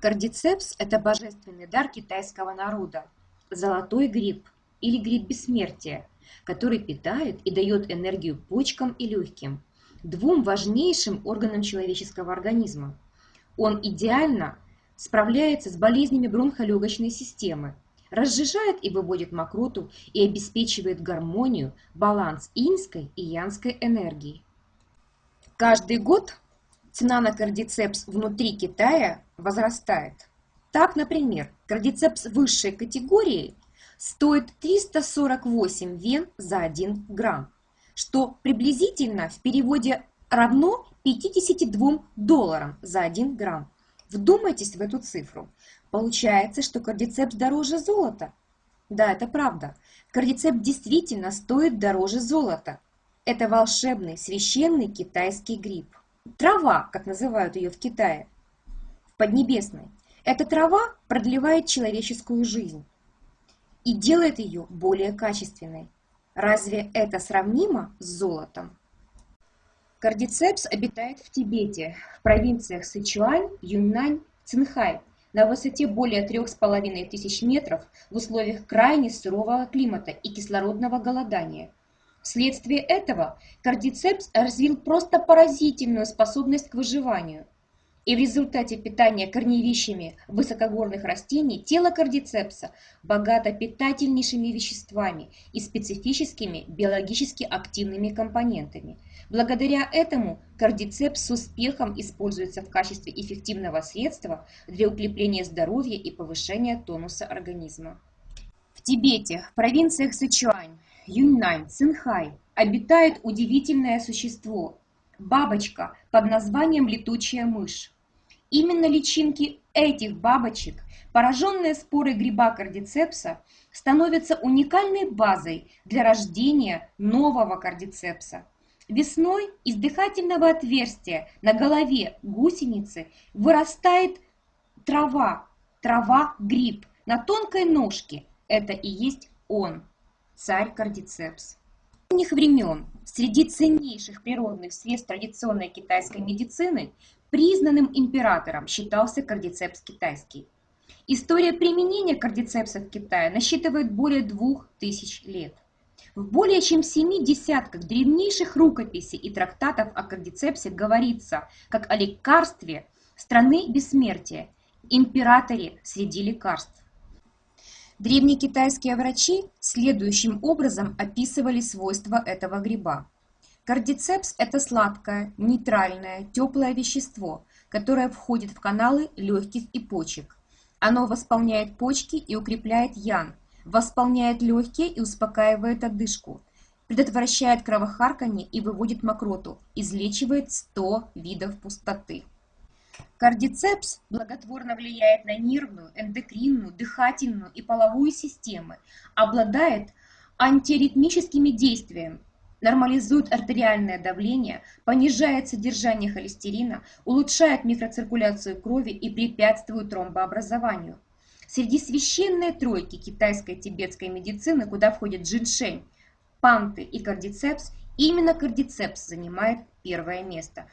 Кардицепс – это божественный дар китайского народа, золотой гриб или гриб бессмертия, который питает и дает энергию почкам и легким, двум важнейшим органам человеческого организма. Он идеально справляется с болезнями бронхолегочной системы, разжижает и выводит мокроту и обеспечивает гармонию, баланс инской и янской энергии. Каждый год цена на кардицепс внутри Китая возрастает. Так, например, кардицепс высшей категории стоит 348 вен за 1 грамм, что приблизительно в переводе равно 52 долларам за 1 грамм. Вдумайтесь в эту цифру. Получается, что кардицепс дороже золота. Да, это правда. Кардицепс действительно стоит дороже золота. Это волшебный, священный китайский гриб. Трава, как называют ее в Китае, в Поднебесной. Эта трава продлевает человеческую жизнь и делает ее более качественной. Разве это сравнимо с золотом? Кардицепс обитает в Тибете, в провинциях Сычуань, Юньнань, Цинхай, на высоте более трех с половиной тысяч метров в условиях крайне сурового климата и кислородного голодания – Вследствие этого кардицепс развил просто поразительную способность к выживанию. И в результате питания корневищами высокогорных растений тело кардицепса богато питательнейшими веществами и специфическими биологически активными компонентами. Благодаря этому кардицепс с успехом используется в качестве эффективного средства для укрепления здоровья и повышения тонуса организма. В Тибете, в провинциях Сычуань, Юньнань, Цинхай обитает удивительное существо – бабочка под названием летучая мышь. Именно личинки этих бабочек, пораженные спорой гриба кардицепса, становятся уникальной базой для рождения нового кардицепса. Весной из дыхательного отверстия на голове гусеницы вырастает трава, трава-гриб на тонкой ножке. Это и есть он царь Кардицепс. С древних времен среди ценнейших природных средств традиционной китайской медицины признанным императором считался кардицепс китайский. История применения кардицепса в Китае насчитывает более двух тысяч лет. В более чем семи десятках древнейших рукописей и трактатов о кардицепсе говорится как о лекарстве страны бессмертия, императоре среди лекарств. Древние китайские врачи следующим образом описывали свойства этого гриба. Кардицепс – это сладкое, нейтральное, теплое вещество, которое входит в каналы легких и почек. Оно восполняет почки и укрепляет ян, восполняет легкие и успокаивает одышку, предотвращает кровохарканье и выводит мокроту, излечивает 100 видов пустоты. Кардицепс благотворно влияет на нервную, эндокринную, дыхательную и половую системы, обладает антиаритмическими действиями, нормализует артериальное давление, понижает содержание холестерина, улучшает микроциркуляцию крови и препятствует тромбообразованию. Среди священной тройки китайской тибетской медицины, куда входят джиншень, панты и кардицепс, именно кардицепс занимает первое место.